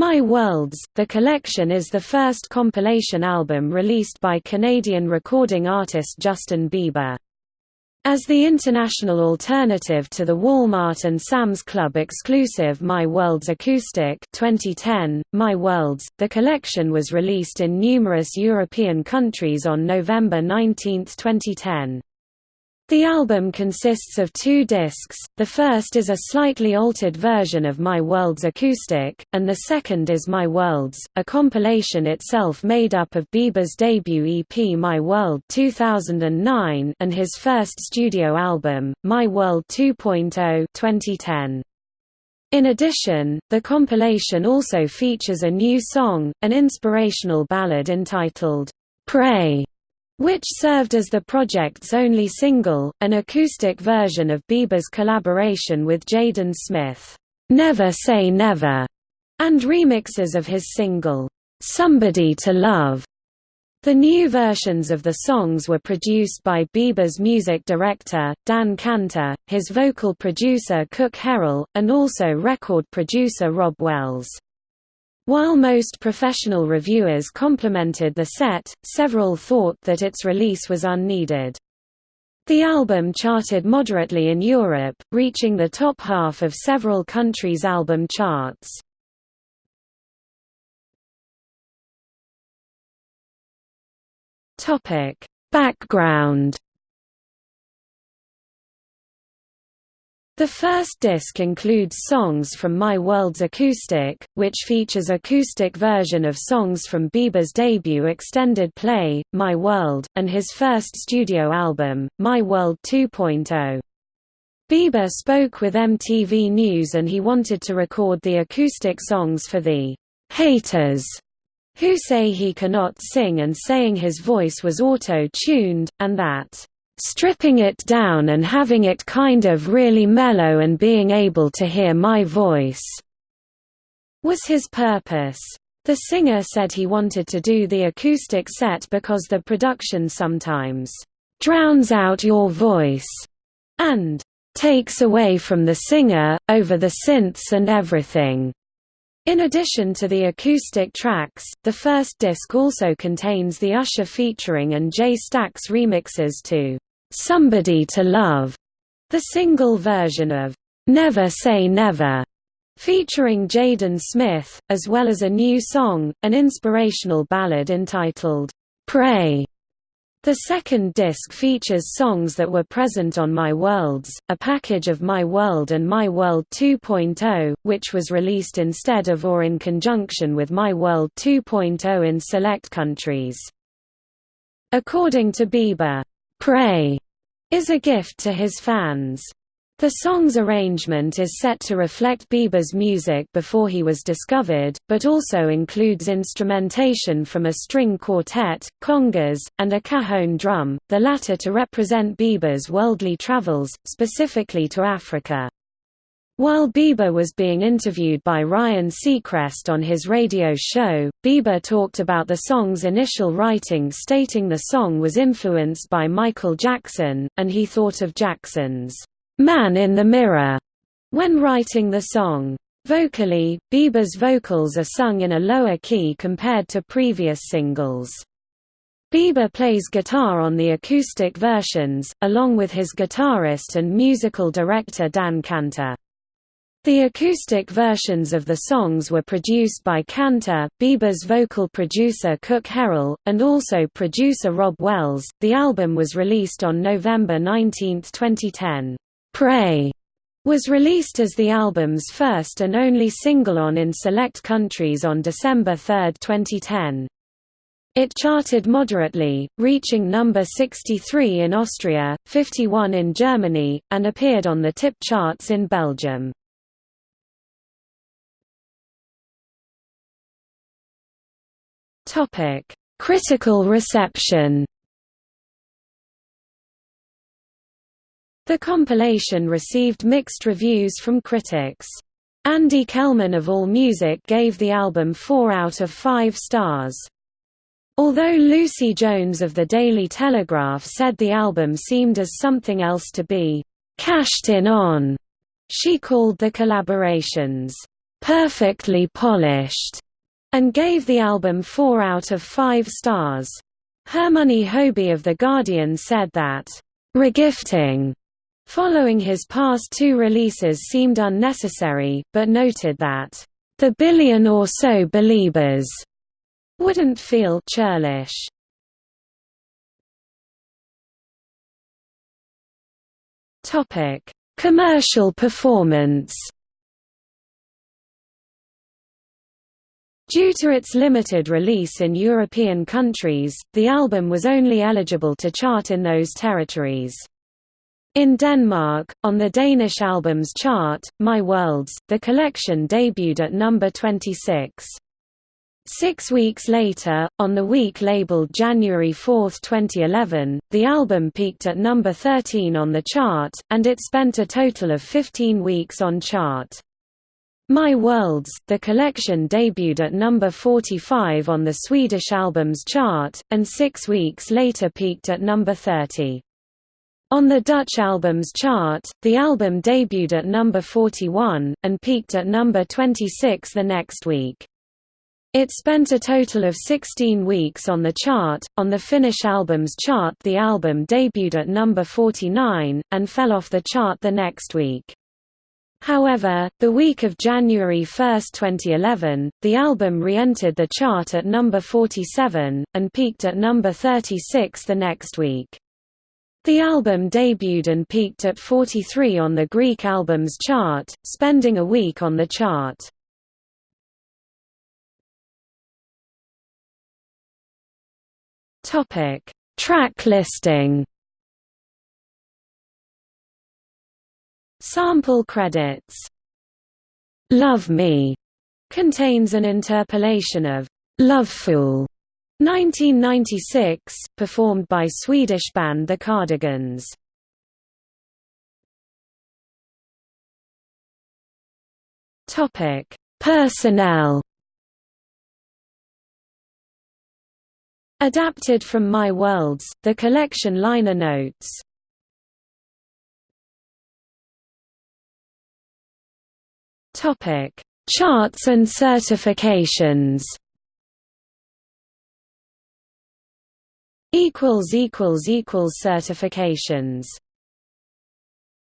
My Worlds, the collection is the first compilation album released by Canadian recording artist Justin Bieber. As the international alternative to the Walmart and Sam's Club exclusive My Worlds Acoustic 2010, My Worlds, the collection was released in numerous European countries on November 19, 2010. The album consists of two discs, the first is a slightly altered version of My Worlds Acoustic, and the second is My Worlds, a compilation itself made up of Bieber's debut EP My World 2009 and his first studio album, My World 2.0 2010. In addition, the compilation also features a new song, an inspirational ballad entitled, Pray which served as the project's only single, an acoustic version of Bieber's collaboration with Jaden Smith, "'Never Say Never' and remixes of his single, "'Somebody to Love'. The new versions of the songs were produced by Bieber's music director, Dan Kanter, his vocal producer Kuk Harrell, and also record producer Rob Wells. While most professional reviewers complimented the set, several thought that its release was unneeded. The album charted moderately in Europe, reaching the top half of several countries' album charts. Background The first disc includes songs from My World's Acoustic, which features acoustic version of songs from Bieber's debut extended play, My World, and his first studio album, My World 2.0. Bieber spoke with MTV News and he wanted to record the acoustic songs for the haters who say he cannot sing and saying his voice was auto-tuned, and that stripping it down and having it kind of really mellow and being able to hear my voice was his purpose. The singer said he wanted to do the acoustic set because the production sometimes drowns out your voice and takes away from the singer, over the synths and everything. In addition to the acoustic tracks, the first disc also contains the Usher featuring and J Stax remixes to Somebody to Love, the single version of Never Say Never, featuring Jaden Smith, as well as a new song, an inspirational ballad entitled Pray. The second disc features songs that were present on My Worlds, a package of My World and My World 2.0, which was released instead of or in conjunction with My World 2.0 in select countries. According to Bieber, Pray is a gift to his fans. The song's arrangement is set to reflect Bieber's music before he was discovered, but also includes instrumentation from a string quartet, congas, and a cajon drum, the latter to represent Bieber's worldly travels, specifically to Africa. While Bieber was being interviewed by Ryan Seacrest on his radio show, Bieber talked about the song's initial writing stating the song was influenced by Michael Jackson, and he thought of Jackson's "'Man in the Mirror' when writing the song. Vocally, Bieber's vocals are sung in a lower key compared to previous singles. Bieber plays guitar on the acoustic versions, along with his guitarist and musical director Dan Kanter. The acoustic versions of the songs were produced by Kanter, Bieber's vocal producer Kuk Harrell, and also producer Rob Wells. The album was released on November 19, 2010. Pray was released as the album's first and only single on in select countries on December 3, 2010. It charted moderately, reaching number 63 in Austria, 51 in Germany, and appeared on the tip charts in Belgium. Topic: Critical reception. The compilation received mixed reviews from critics. Andy Kellman of AllMusic gave the album 4 out of 5 stars. Although Lucy Jones of the Daily Telegraph said the album seemed as something else to be cashed in on, she called the collaborations perfectly polished, and gave the album 4 out of 5 stars. Hermione Hoby of The Guardian said that, regifting following his past two releases seemed unnecessary, but noted that, the billion or so believers wouldn't feel churlish. Commercial performance. Due to its limited release in European countries, the album was only eligible to chart in those territories. In Denmark, on the Danish albums chart, My Worlds, the collection debuted at number 26. Six weeks later, on the week labeled January 4, 2011, the album peaked at number 13 on the chart, and it spent a total of 15 weeks on chart. My Worlds, the collection debuted at number 45 on the Swedish albums chart, and six weeks later peaked at number 30. On the Dutch albums chart, the album debuted at number 41, and peaked at number 26 the next week. It spent a total of 16 weeks on the chart. On the Finnish albums chart, the album debuted at number 49, and fell off the chart the next week. However, the week of January 1, 2011, the album re-entered the chart at number 47, and peaked at number 36 the next week. The album debuted and peaked at 43 on the Greek albums chart, spending a week on the chart. Track listing. Sample credits. Love Me contains an interpolation of Love Fool 1996, performed by Swedish band The Cardigans. Topic: Personnel. Adapted from My Worlds, the collection liner notes. Topic: Charts and certifications. equals equals equals certifications